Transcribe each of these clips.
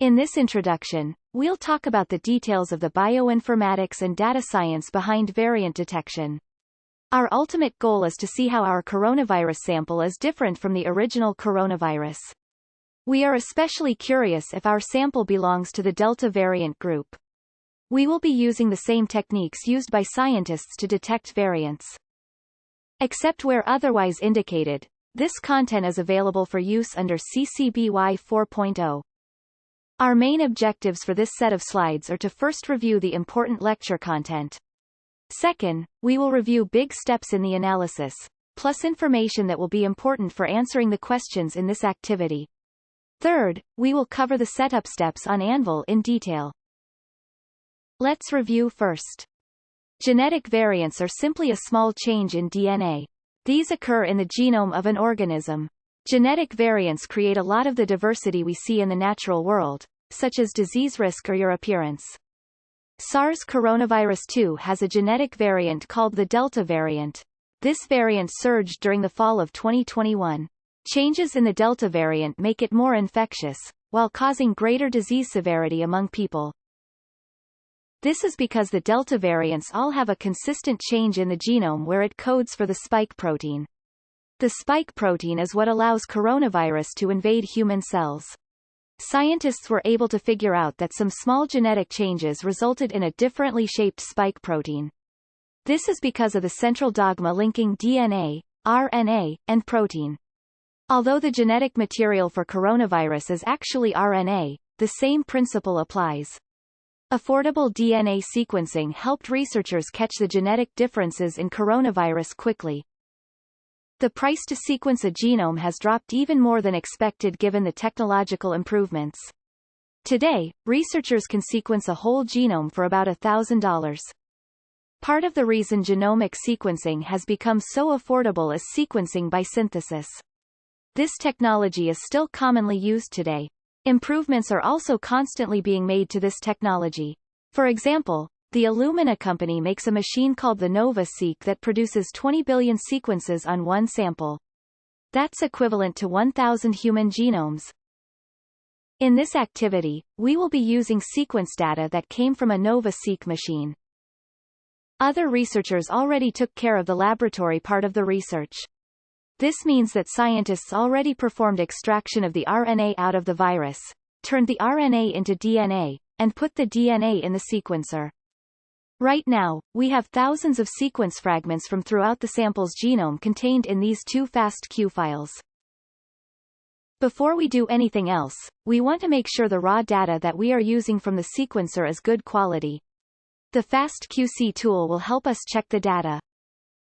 In this introduction, we'll talk about the details of the bioinformatics and data science behind variant detection. Our ultimate goal is to see how our coronavirus sample is different from the original coronavirus. We are especially curious if our sample belongs to the Delta variant group. We will be using the same techniques used by scientists to detect variants. Except where otherwise indicated, this content is available for use under CC BY 4.0. Our main objectives for this set of slides are to first review the important lecture content. Second, we will review big steps in the analysis, plus information that will be important for answering the questions in this activity. Third, we will cover the setup steps on Anvil in detail. Let's review first. Genetic variants are simply a small change in DNA. These occur in the genome of an organism. Genetic variants create a lot of the diversity we see in the natural world, such as disease risk or your appearance. SARS coronavirus 2 has a genetic variant called the Delta variant. This variant surged during the fall of 2021. Changes in the Delta variant make it more infectious, while causing greater disease severity among people. This is because the Delta variants all have a consistent change in the genome where it codes for the spike protein. The spike protein is what allows coronavirus to invade human cells. Scientists were able to figure out that some small genetic changes resulted in a differently shaped spike protein. This is because of the central dogma linking DNA, RNA, and protein. Although the genetic material for coronavirus is actually RNA, the same principle applies. Affordable DNA sequencing helped researchers catch the genetic differences in coronavirus quickly. The price to sequence a genome has dropped even more than expected given the technological improvements. Today, researchers can sequence a whole genome for about $1,000. Part of the reason genomic sequencing has become so affordable is sequencing by synthesis. This technology is still commonly used today. Improvements are also constantly being made to this technology. For example, the Illumina company makes a machine called the NovaSeq that produces 20 billion sequences on one sample. That's equivalent to 1,000 human genomes. In this activity, we will be using sequence data that came from a NovaSeq machine. Other researchers already took care of the laboratory part of the research. This means that scientists already performed extraction of the RNA out of the virus, turned the RNA into DNA, and put the DNA in the sequencer. Right now, we have thousands of sequence fragments from throughout the sample's genome contained in these two FASTQ files. Before we do anything else, we want to make sure the raw data that we are using from the sequencer is good quality. The FastQC tool will help us check the data.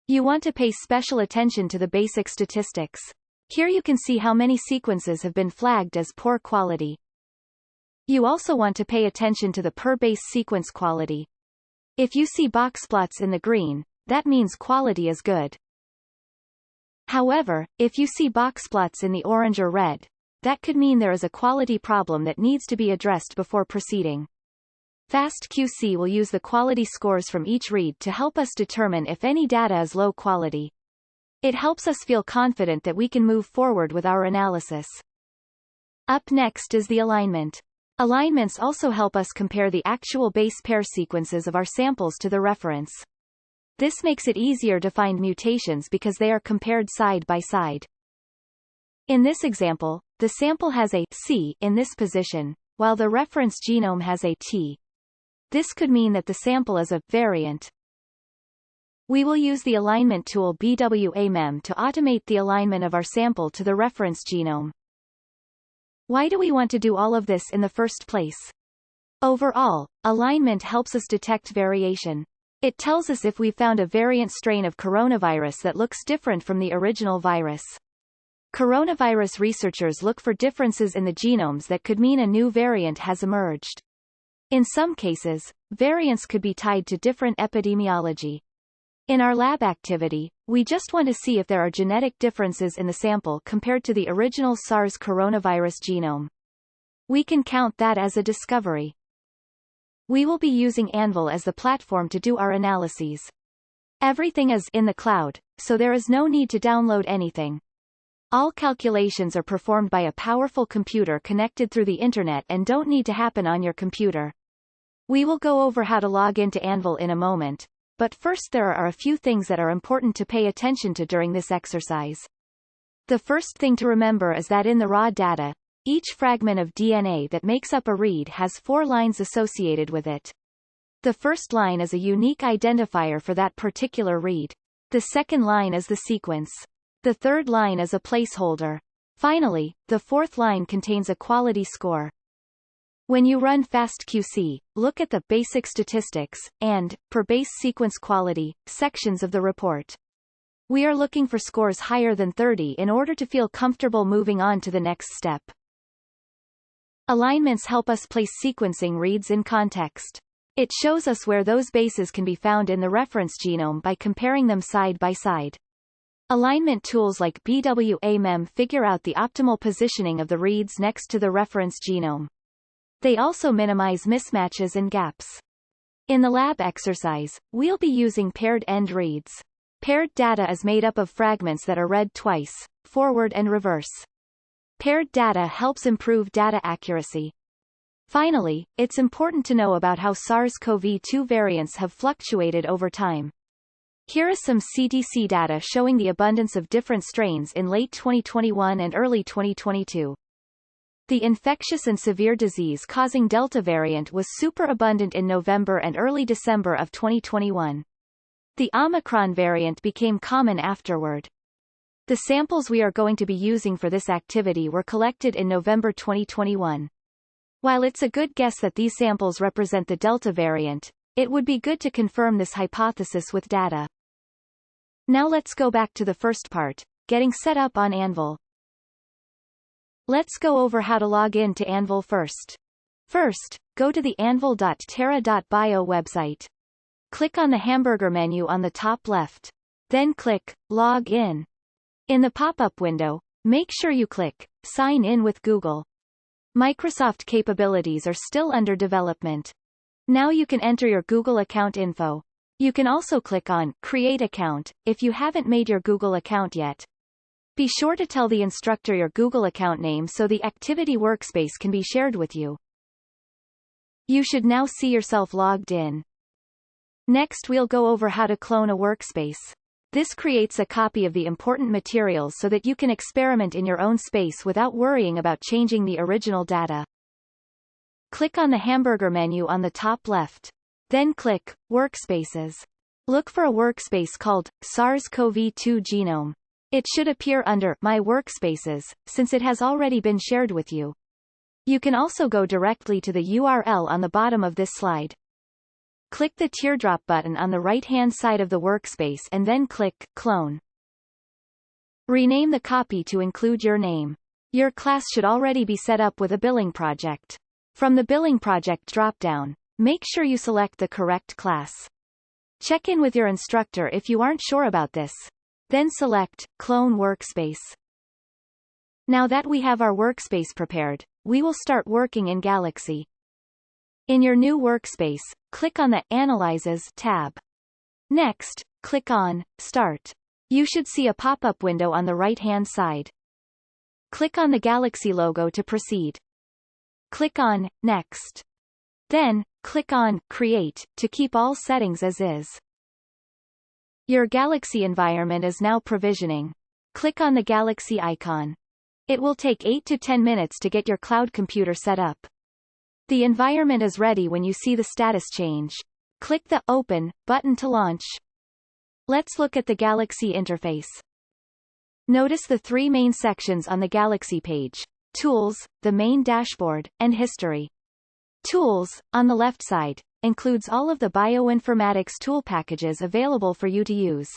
You want to pay special attention to the basic statistics. Here you can see how many sequences have been flagged as poor quality. You also want to pay attention to the per base sequence quality. If you see box plots in the green, that means quality is good. However, if you see box plots in the orange or red, that could mean there is a quality problem that needs to be addressed before proceeding. FastQC will use the quality scores from each read to help us determine if any data is low quality. It helps us feel confident that we can move forward with our analysis. Up next is the alignment. Alignments also help us compare the actual base pair sequences of our samples to the reference. This makes it easier to find mutations because they are compared side by side. In this example, the sample has a C in this position, while the reference genome has a T. This could mean that the sample is a variant. We will use the alignment tool BWA-MEM to automate the alignment of our sample to the reference genome. Why do we want to do all of this in the first place? Overall, alignment helps us detect variation. It tells us if we found a variant strain of coronavirus that looks different from the original virus. Coronavirus researchers look for differences in the genomes that could mean a new variant has emerged. In some cases, variants could be tied to different epidemiology. In our lab activity, we just want to see if there are genetic differences in the sample compared to the original SARS coronavirus genome. We can count that as a discovery. We will be using Anvil as the platform to do our analyses. Everything is in the cloud, so there is no need to download anything. All calculations are performed by a powerful computer connected through the internet and don't need to happen on your computer. We will go over how to log into Anvil in a moment, but first there are a few things that are important to pay attention to during this exercise. The first thing to remember is that in the raw data, each fragment of DNA that makes up a read has four lines associated with it. The first line is a unique identifier for that particular read. The second line is the sequence. The third line is a placeholder. Finally, the fourth line contains a quality score. When you run FastQC, look at the basic statistics and, per base sequence quality, sections of the report. We are looking for scores higher than 30 in order to feel comfortable moving on to the next step. Alignments help us place sequencing reads in context. It shows us where those bases can be found in the reference genome by comparing them side by side. Alignment tools like BWA-MEM figure out the optimal positioning of the reads next to the reference genome. They also minimize mismatches and gaps. In the lab exercise, we'll be using paired end reads. Paired data is made up of fragments that are read twice, forward and reverse. Paired data helps improve data accuracy. Finally, it's important to know about how SARS-CoV-2 variants have fluctuated over time. Here is some CDC data showing the abundance of different strains in late 2021 and early 2022. The infectious and severe disease-causing Delta variant was superabundant in November and early December of 2021. The Omicron variant became common afterward. The samples we are going to be using for this activity were collected in November 2021. While it's a good guess that these samples represent the Delta variant, it would be good to confirm this hypothesis with data. Now let's go back to the first part, getting set up on Anvil. Let's go over how to log in to Anvil first. First, go to the anvil.terra.bio website. Click on the hamburger menu on the top left. Then click Log in. In the pop-up window, make sure you click Sign in with Google. Microsoft capabilities are still under development. Now you can enter your Google account info. You can also click on Create Account, if you haven't made your Google account yet. Be sure to tell the instructor your Google account name so the activity workspace can be shared with you. You should now see yourself logged in. Next we'll go over how to clone a workspace. This creates a copy of the important materials so that you can experiment in your own space without worrying about changing the original data. Click on the hamburger menu on the top left. Then click Workspaces. Look for a workspace called SARS-CoV-2 Genome. It should appear under My Workspaces, since it has already been shared with you. You can also go directly to the URL on the bottom of this slide. Click the teardrop button on the right-hand side of the workspace and then click Clone. Rename the copy to include your name. Your class should already be set up with a billing project. From the Billing Project dropdown, make sure you select the correct class. Check in with your instructor if you aren't sure about this. Then select Clone Workspace. Now that we have our workspace prepared, we will start working in Galaxy. In your new workspace, click on the Analyzes tab. Next, click on Start. You should see a pop-up window on the right-hand side. Click on the Galaxy logo to proceed. Click on Next. Then, click on Create to keep all settings as is. Your Galaxy environment is now provisioning. Click on the Galaxy icon. It will take 8 to 10 minutes to get your cloud computer set up. The environment is ready when you see the status change. Click the Open button to launch. Let's look at the Galaxy interface. Notice the three main sections on the Galaxy page. Tools, the main dashboard, and History. Tools, on the left side, includes all of the bioinformatics tool packages available for you to use.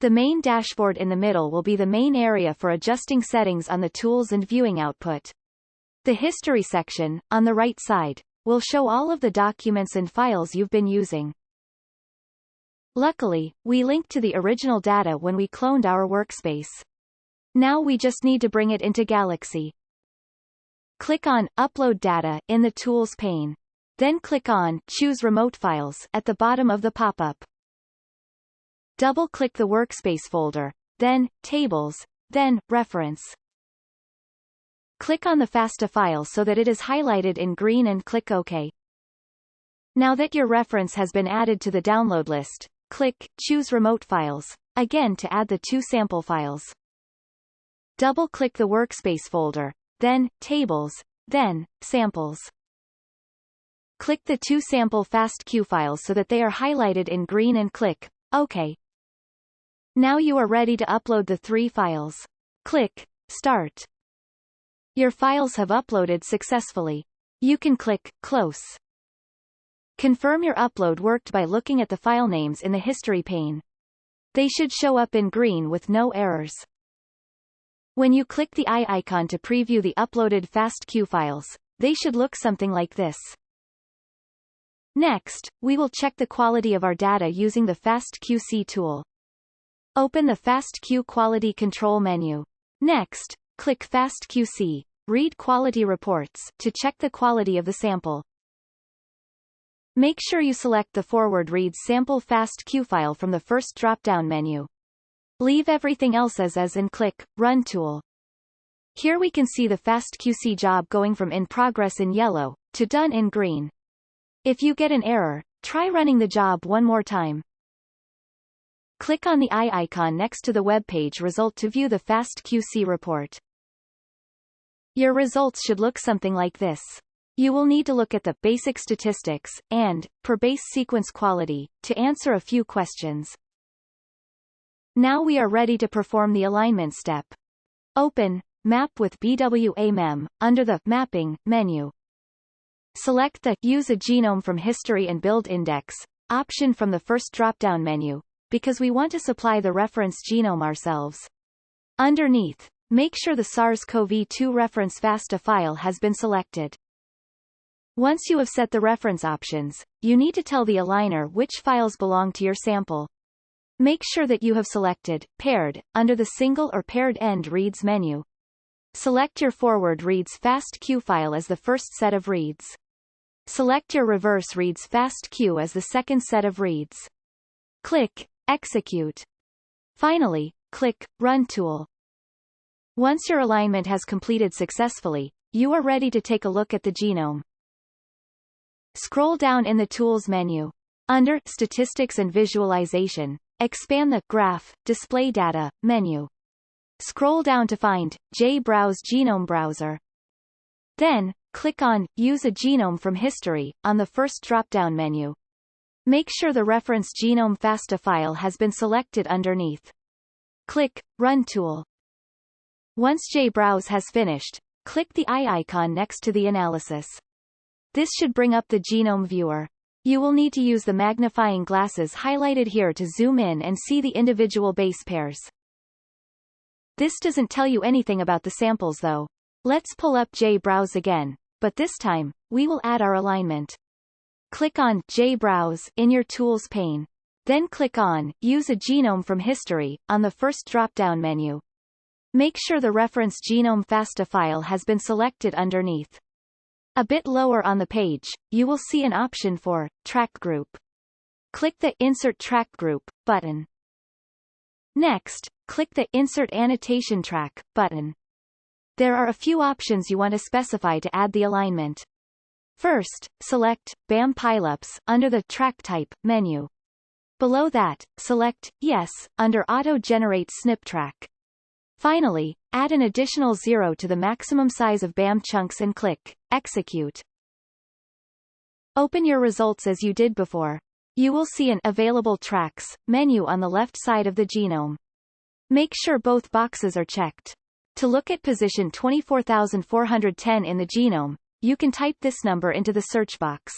The main dashboard in the middle will be the main area for adjusting settings on the tools and viewing output. The History section, on the right side, will show all of the documents and files you've been using. Luckily, we linked to the original data when we cloned our workspace. Now we just need to bring it into Galaxy. Click on Upload Data in the Tools pane. Then click on Choose Remote Files at the bottom of the pop-up. Double-click the Workspace folder, then Tables, then, Reference. Click on the FASTA file so that it is highlighted in green and click OK. Now that your reference has been added to the download list, click Choose Remote Files, again to add the two sample files. Double-click the Workspace folder, then Tables, then Samples. Click the two sample FASTQ files so that they are highlighted in green and click OK. Now you are ready to upload the three files. Click Start. Your files have uploaded successfully. You can click Close. Confirm your upload worked by looking at the file names in the History pane. They should show up in green with no errors. When you click the eye icon to preview the uploaded FASTQ files, they should look something like this. Next, we will check the quality of our data using the FastQC tool. Open the FastQ Quality Control menu. Next, click FastQC, Read Quality Reports, to check the quality of the sample. Make sure you select the Forward Reads Sample FastQ file from the first drop-down menu. Leave everything else as is and click Run Tool. Here we can see the FastQC job going from in progress in yellow, to done in green. If you get an error, try running the job one more time. Click on the eye icon next to the web page result to view the FastQC report. Your results should look something like this. You will need to look at the basic statistics and per base sequence quality to answer a few questions. Now we are ready to perform the alignment step. Open Map with BWA-MEM under the Mapping menu. Select the Use a genome from history and build index option from the first drop-down menu, because we want to supply the reference genome ourselves. Underneath, make sure the SARS-CoV-2 reference FASTA file has been selected. Once you have set the reference options, you need to tell the aligner which files belong to your sample. Make sure that you have selected Paired under the Single or Paired End Reads menu. Select your Forward Reads FastQ file as the first set of reads. Select your Reverse Reads FastQ as the second set of reads. Click Execute. Finally, click Run Tool. Once your alignment has completed successfully, you are ready to take a look at the genome. Scroll down in the Tools menu. Under Statistics and Visualization, expand the Graph, Display Data menu. Scroll down to find JBrowse Genome Browser. Then, click on Use a genome from history on the first drop-down menu. Make sure the reference genome FASTA file has been selected underneath. Click Run tool. Once JBrowse has finished, click the eye icon next to the analysis. This should bring up the genome viewer. You will need to use the magnifying glasses highlighted here to zoom in and see the individual base pairs. This doesn't tell you anything about the samples though. Let's pull up JBrowse again, but this time, we will add our alignment. Click on JBrowse in your Tools pane. Then click on Use a genome from history on the first drop-down menu. Make sure the reference genome FASTA file has been selected underneath. A bit lower on the page, you will see an option for Track Group. Click the Insert Track Group button. Next, click the Insert Annotation Track button. There are a few options you want to specify to add the alignment. First, select BAM pileups under the Track Type menu. Below that, select Yes under Auto Generate SNP Track. Finally, add an additional zero to the maximum size of BAM chunks and click Execute. Open your results as you did before. You will see an Available Tracks menu on the left side of the genome. Make sure both boxes are checked. To look at position 24410 in the genome, you can type this number into the search box.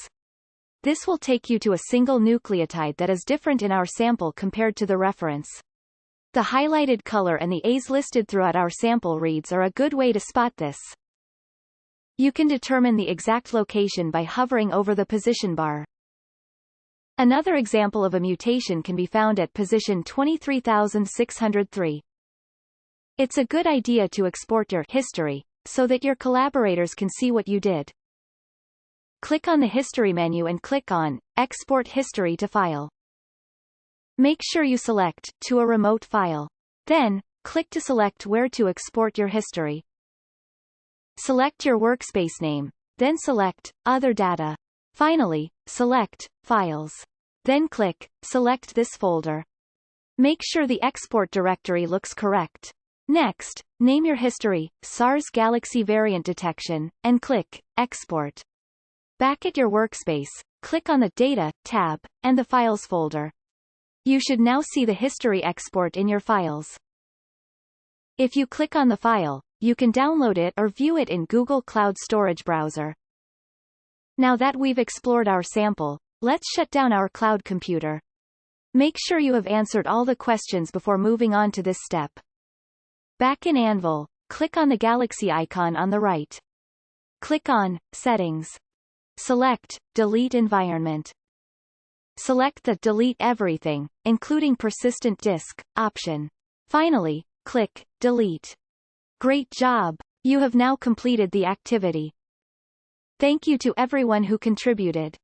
This will take you to a single nucleotide that is different in our sample compared to the reference. The highlighted color and the A's listed throughout our sample reads are a good way to spot this. You can determine the exact location by hovering over the position bar. Another example of a mutation can be found at position 23603. It's a good idea to export your history, so that your collaborators can see what you did. Click on the History menu and click on Export History to File. Make sure you select to a remote file. Then, click to select where to export your history. Select your workspace name, then select Other Data. Finally, select Files. Then click Select this folder. Make sure the export directory looks correct. Next, name your history, SARS Galaxy Variant Detection, and click Export. Back at your workspace, click on the Data tab, and the Files folder. You should now see the history export in your files. If you click on the file, you can download it or view it in Google Cloud Storage Browser. Now that we've explored our sample, let's shut down our cloud computer. Make sure you have answered all the questions before moving on to this step. Back in Anvil, click on the galaxy icon on the right. Click on Settings. Select Delete Environment. Select the Delete Everything, including Persistent Disk, option. Finally, click Delete. Great job! You have now completed the activity. Thank you to everyone who contributed.